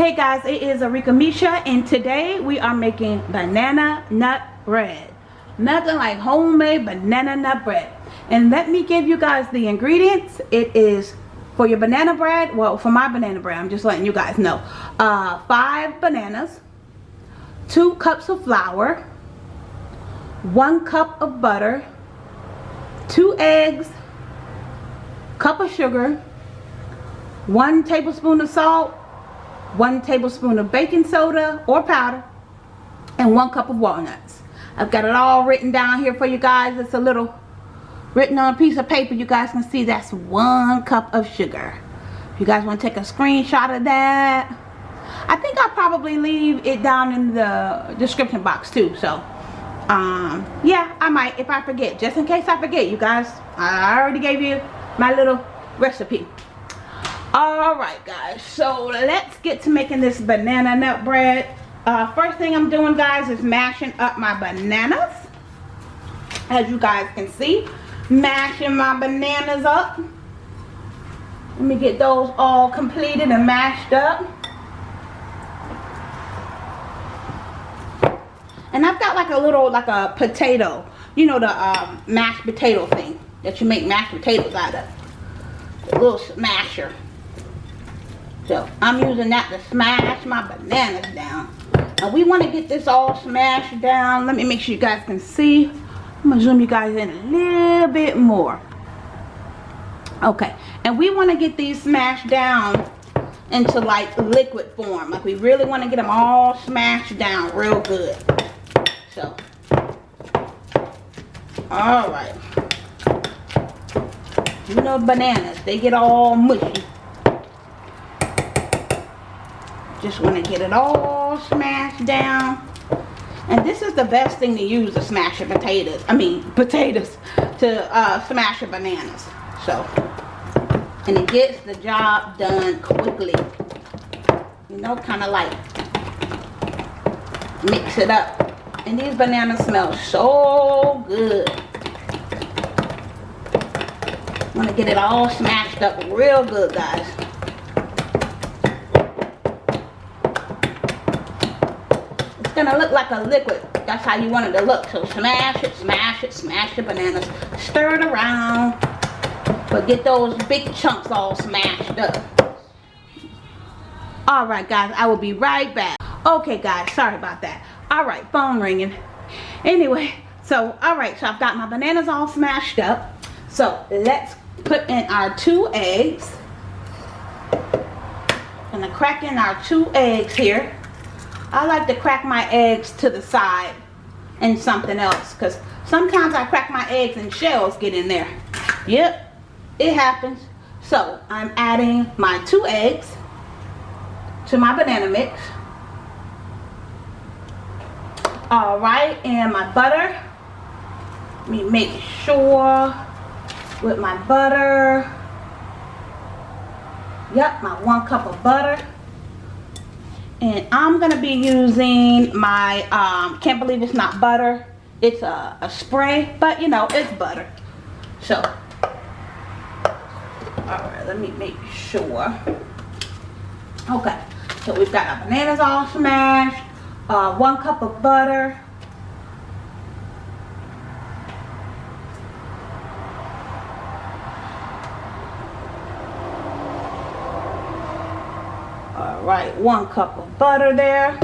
Hey guys, it is Arika Misha and today we are making banana nut bread. Nothing like homemade banana nut bread. And let me give you guys the ingredients. It is for your banana bread, well for my banana bread, I'm just letting you guys know. Uh, five bananas, two cups of flour, one cup of butter, two eggs, cup of sugar, one tablespoon of salt, one tablespoon of baking soda or powder, and one cup of walnuts. I've got it all written down here for you guys. It's a little written on a piece of paper. You guys can see that's one cup of sugar. If you guys want to take a screenshot of that, I think I'll probably leave it down in the description box too. So, um, yeah, I might if I forget. Just in case I forget, you guys. I already gave you my little recipe all right guys so let's get to making this banana nut bread. Uh, first thing i'm doing guys is mashing up my bananas. As you guys can see mashing my bananas up. Let me get those all completed and mashed up. And i've got like a little like a potato you know the um, mashed potato thing that you make mashed potatoes out of. A little smasher so I'm using that to smash my bananas down. And we want to get this all smashed down. Let me make sure you guys can see. I'm going to zoom you guys in a little bit more. Okay. And we want to get these smashed down into like liquid form. Like we really want to get them all smashed down real good. So. Alright. You know bananas. They get all mushy. Just want to get it all smashed down. And this is the best thing to use to smash your potatoes. I mean, potatoes to uh, smash your bananas. So, and it gets the job done quickly. You know, kind of like mix it up. And these bananas smell so good. Want to get it all smashed up real good, guys. Gonna look like a liquid. That's how you want it to look. So smash it, smash it, smash the bananas. Stir it around. But get those big chunks all smashed up. Alright guys, I will be right back. Okay guys, sorry about that. Alright, phone ringing. Anyway, so alright, so I've got my bananas all smashed up. So let's put in our two eggs. Gonna crack in our two eggs here. I like to crack my eggs to the side and something else because sometimes I crack my eggs and shells get in there. Yep, it happens. So I'm adding my two eggs to my banana mix. Alright, and my butter. Let me make sure with my butter. Yep, my one cup of butter and I'm gonna be using my um, can't believe it's not butter. It's a, a spray but you know it's butter. So all right let me make sure. Okay so we've got our bananas all smashed uh, one cup of butter right one cup of butter there.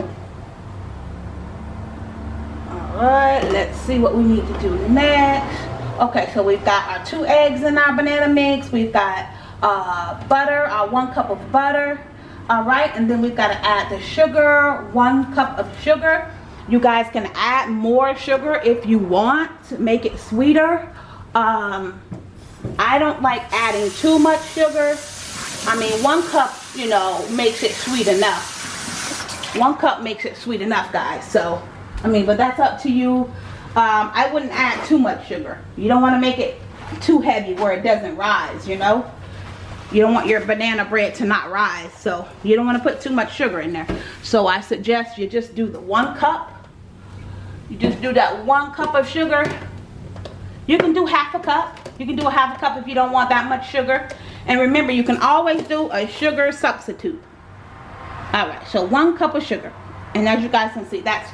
All right let's see what we need to do next. Okay so we've got our two eggs in our banana mix. We've got uh, butter our one cup of butter. All right and then we've got to add the sugar one cup of sugar. You guys can add more sugar if you want to make it sweeter. Um, I don't like adding too much sugar I mean one cup you know, makes it sweet enough. One cup makes it sweet enough, guys. So, I mean, but that's up to you. Um, I wouldn't add too much sugar. You don't want to make it too heavy where it doesn't rise, you know. You don't want your banana bread to not rise. So, you don't want to put too much sugar in there. So, I suggest you just do the one cup. You just do that one cup of sugar. You can do half a cup. You can do a half a cup if you don't want that much sugar. And remember, you can always do a sugar substitute. all right so one cup of sugar. And as you guys can see that's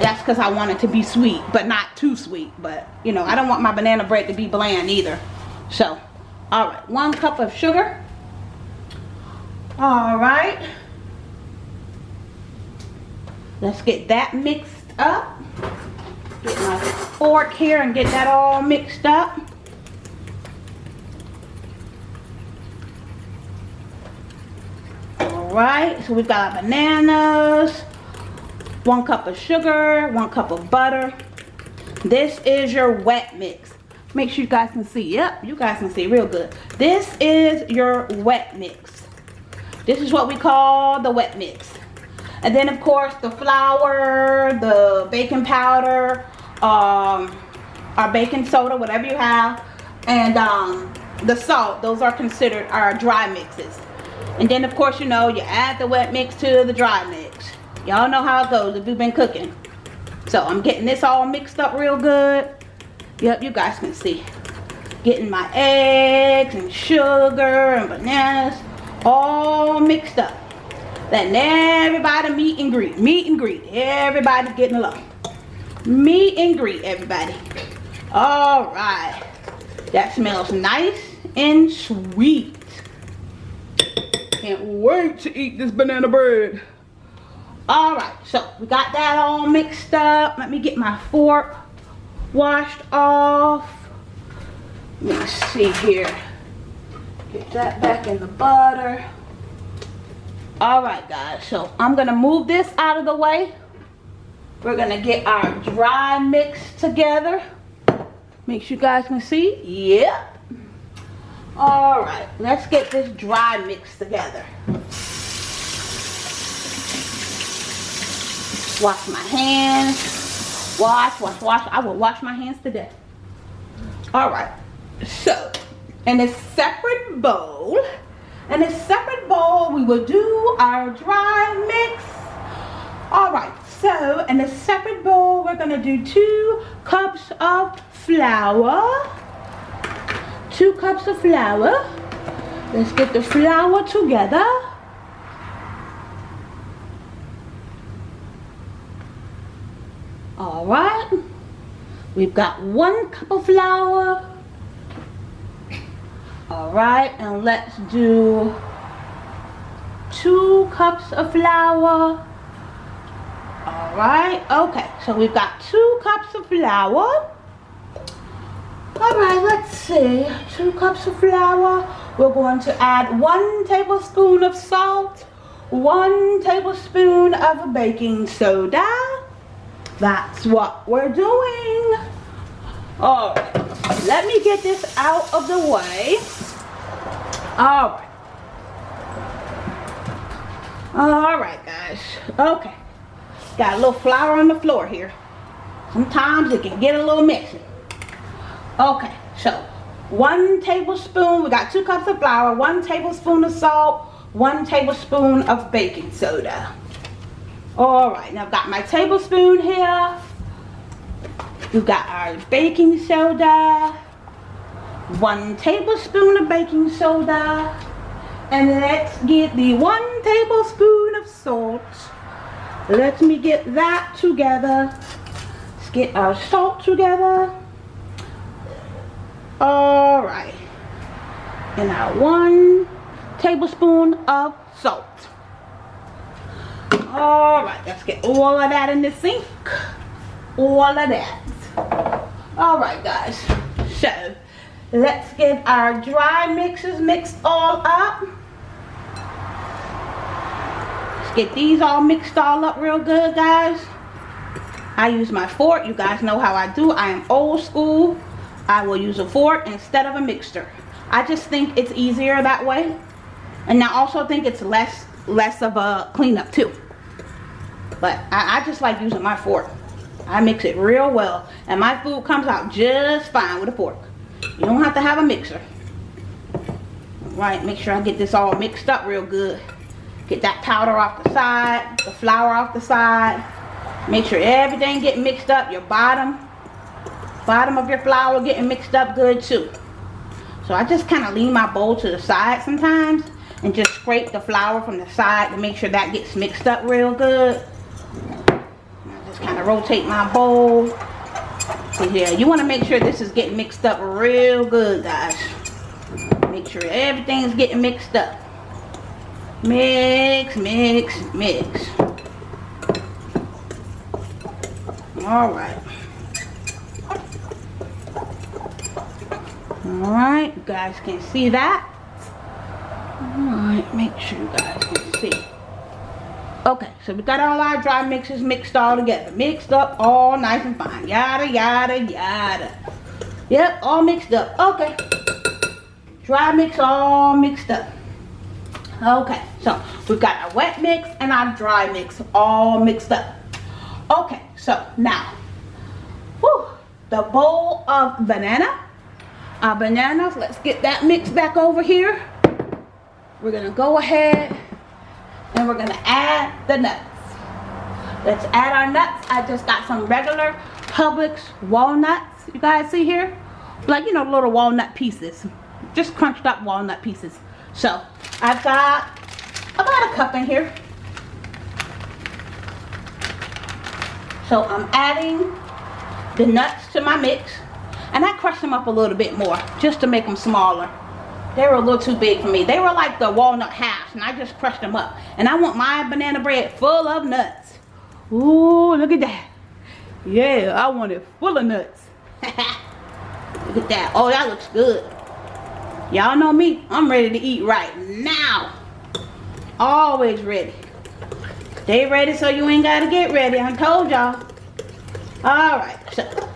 that's because I want it to be sweet but not too sweet. But you know I don't want my banana bread to be bland either. So all right one cup of sugar. All right. Let's get that mixed up. Get my fork here and get that all mixed up right? So we've got our bananas one cup of sugar one cup of butter. This is your wet mix. Make sure you guys can see. Yep you guys can see real good. This is your wet mix. This is what we call the wet mix. And then of course the flour the baking powder um our baking soda whatever you have and um the salt. Those are considered our dry mixes and then of course you know you add the wet mix to the dry mix y'all know how it goes if you've been cooking so i'm getting this all mixed up real good Yep, you guys can see. Getting my eggs and sugar and bananas all mixed up. Letting everybody meet and greet. Meet and greet. Everybody's getting along. Meet and greet, everybody. All right. That smells nice and sweet. Can't wait to eat this banana bread. All right, so we got that all mixed up. Let me get my fork washed off. Let me see here. Get that back in the butter. All right, guys. So I'm to move this out of the way. We're to get our dry mix together. Make sure you guys can see. Yep. All right. Let's get this dry mix together. Wash my hands. Wash, wash, wash. I will wash my hands today. All right. So, in a separate bowl, in a separate bowl, we will do our dry mix. All right. So, in a separate bowl, we're to do two cups of flour. Two cups of flour. Let's get the flour together. all right we've got one cup of flour all right and let's do two cups of flour all right okay so we've got two cups of flour all right let's see two cups of flour we're going to add one tablespoon of salt one tablespoon of baking soda that's what we're doing. All right, let me get this out of the way. All right. All right, guys. Okay. Got a little flour on the floor here. Sometimes it can get a little messy. Okay, so one tablespoon, we got two cups of flour, one tablespoon of salt, one tablespoon of baking soda. All right, now I've got my tablespoon here. We've got our baking soda. One tablespoon of baking soda. And let's get the one tablespoon of salt. Let me get that together. Let's get our salt together. All right. And our one tablespoon of salt. All right let's get all of that in the sink. All of that. All right guys. So let's get our dry mixes mixed all up. Let's get these all mixed all up real good guys. I use my fork. You guys know how I do. I am old school I will use a fork instead of a mixer I just think it's easier that way and I also think it's less less of a cleanup too but I, I just like using my fork. I mix it real well. And my food comes out just fine with a fork. You don't have to have a mixer. Right, make sure I get this all mixed up real good. Get that powder off the side, the flour off the side. Make sure everything get mixed up. Your bottom, bottom of your flour getting mixed up good too. So I just kind of lean my bowl to the side sometimes and just scrape the flour from the side to make sure that gets mixed up real good. Just kind of rotate my bowl. So yeah, you want to make sure this is getting mixed up real good, guys. Make sure everything's getting mixed up. Mix, mix, mix. All right. All right, you guys can see that. All right, make sure you guys can see. Okay, so we got all our dry mixes mixed all together. Mixed up all nice and fine. Yada, yada, yada. Yep, all mixed up. Okay. Dry mix all mixed up. Okay, so we've got our wet mix and our dry mix all mixed up. Okay, so now, whew, the bowl of banana. Our bananas, let's get that mix back over here. We're gonna go ahead and we're gonna add the nuts. Let's add our nuts. I just got some regular Publix walnuts. You guys see here? Like, you know, little walnut pieces. Just crunched up walnut pieces. So, I've got about a cup in here. So I'm adding the nuts to my mix. And I crushed them up a little bit more just to make them smaller. They were a little too big for me. They were like the walnut halves and I just crushed them up. And I want my banana bread full of nuts. Ooh, look at that. Yeah, I want it full of nuts. look at that. Oh, that looks good. Y'all know me. I'm ready to eat right now. Always ready. Stay ready so you ain't got to get ready. I told y'all. Alright, so we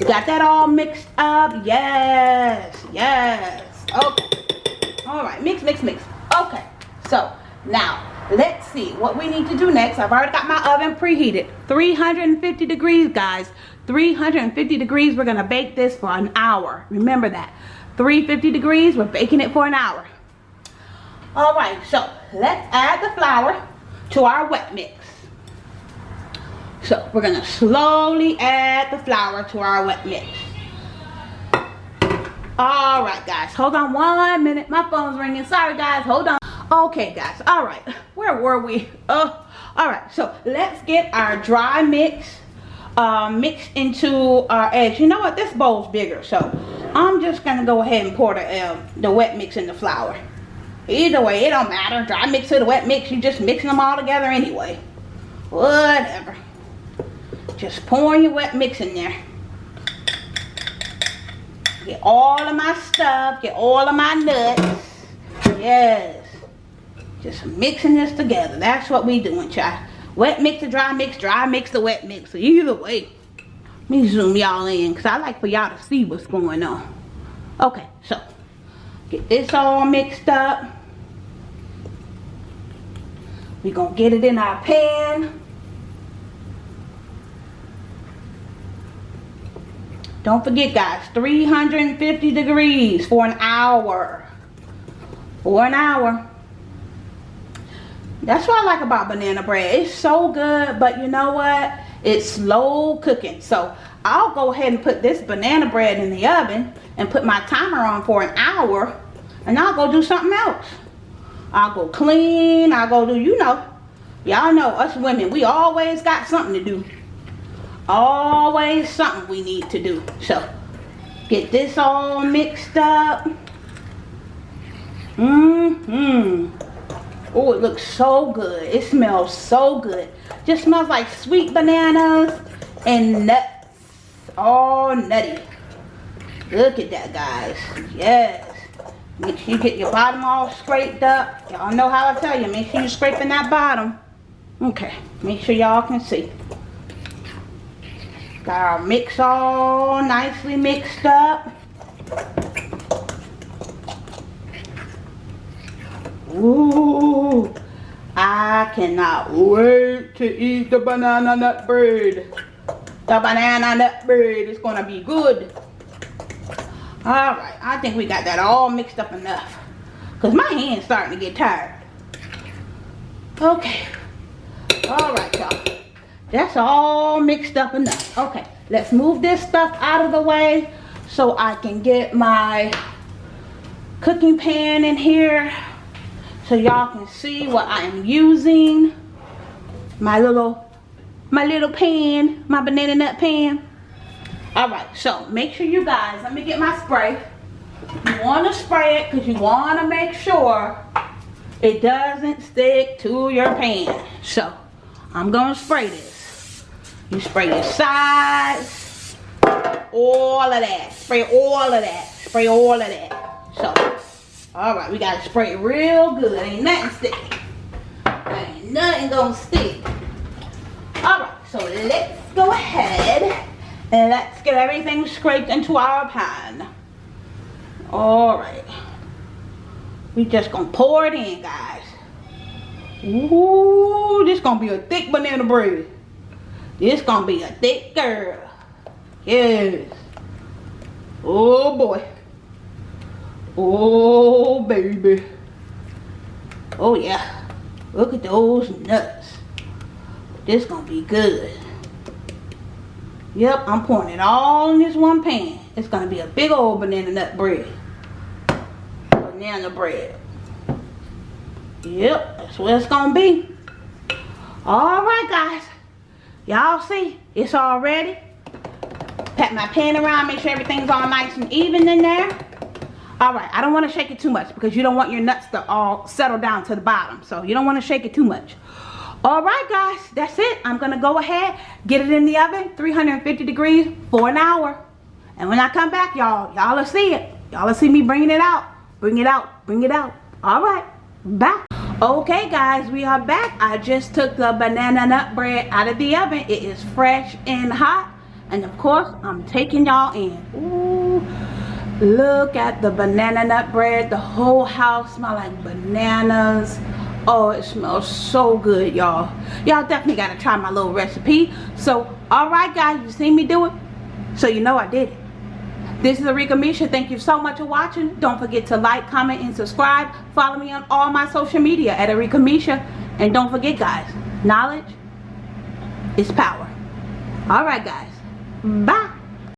got that all mixed up. Yes, yes. Okay. Alright, mix, mix, mix. Okay, so now let's see what we need to do next. I've already got my oven preheated. 350 degrees, guys. 350 degrees. We're going to bake this for an hour. Remember that. 350 degrees. We're baking it for an hour. Alright, so let's add the flour to our wet mix. So we're to slowly add the flour to our wet mix. Alright guys, hold on one minute. My phone's ringing. Sorry guys, hold on. Okay guys, alright. Where were we? Oh, alright. So let's get our dry mix um, mixed into our eggs. You know what? This bowl's bigger. So I'm just to go ahead and pour the, uh, the wet mix in the flour. Either way, it don't matter. Dry mix or the wet mix, you're just mixing them all together anyway. Whatever. Just pouring your wet mix in there. Get all of my stuff. Get all of my nuts. Yes. Just mixing this together. That's what we doing, child. Wet mix the dry mix. Dry mix the wet mix. Either way. Let me zoom y'all in. Because I like for y'all to see what's going on. Okay. So. Get this all mixed up. We're going to get it in our pan. Don't forget guys, 350 degrees for an hour. For an hour. That's what I like about banana bread. It's so good, but you know what? It's slow cooking. So I'll go ahead and put this banana bread in the oven and put my timer on for an hour and I'll go do something else. I'll go clean. I'll go do, you know. Y'all know us women, we always got something to do. Always something we need to do. So, get this all mixed up. Mmm-hmm. Oh, it looks so good. It smells so good. Just smells like sweet bananas and nuts. All nutty. Look at that, guys. Yes. Make sure you get your bottom all scraped up. Y'all know how I tell you. Make sure you're scraping that bottom. Okay. Make sure y'all can see. Got our mix all nicely mixed up. Ooh. I cannot wait to eat the banana nut bread. The banana nut bread is going to be good. Alright, I think we got that all mixed up enough. Because my hand's starting to get tired. Okay. Alright, y'all. That's all mixed up enough. Okay, let's move this stuff out of the way so I can get my cooking pan in here. so y'all can see what I am using. My little, my little pan, my banana nut pan. All right, so make sure you guys, let me get my spray. You want to spray it because you want to make sure it doesn't stick to your pan. So, I'm going to spray this. You spray your sides, all of that. Spray all of that. Spray all of that. So, all right, we got to spray it real good. Ain't nothing sticking. Ain't nothing to stick. All right, so let's go ahead and let's get everything scraped into our pan. All right. We just gonna pour it in, guys. Ooh, this gonna be a thick banana bread. This gonna be a thick girl. Yes. Oh boy. Oh baby. Oh yeah. Look at those nuts. This gonna be good. Yep, I'm pouring it all in this one pan. It's gonna be a big old banana nut bread. Banana bread. Yep, that's what it's gonna be. Alright guys. Y'all see, it's all ready. Pat my pan around, make sure everything's all nice and even in there. Alright, I don't want to shake it too much because you don't want your nuts to all settle down to the bottom. So you don't want to shake it too much. Alright guys, that's it. I'm going to go ahead, get it in the oven, 350 degrees for an hour. And when I come back, y'all, y'all will see it. Y'all will see me bringing it out. Bring it out. Bring it out. Alright, bye. Okay guys, we are back. I just took the banana nut bread out of the oven. It is fresh and hot. And of course, I'm taking y'all in. Ooh, look at the banana nut bread. The whole house smell like bananas. Oh, it smells so good, y'all. Y'all definitely got to try my little recipe. So, alright guys, you see me do it? So you know I did it. This is Arika Misha. Thank you so much for watching. Don't forget to like, comment, and subscribe. Follow me on all my social media at Arika Misha. And don't forget, guys, knowledge is power. Alright, guys. Bye.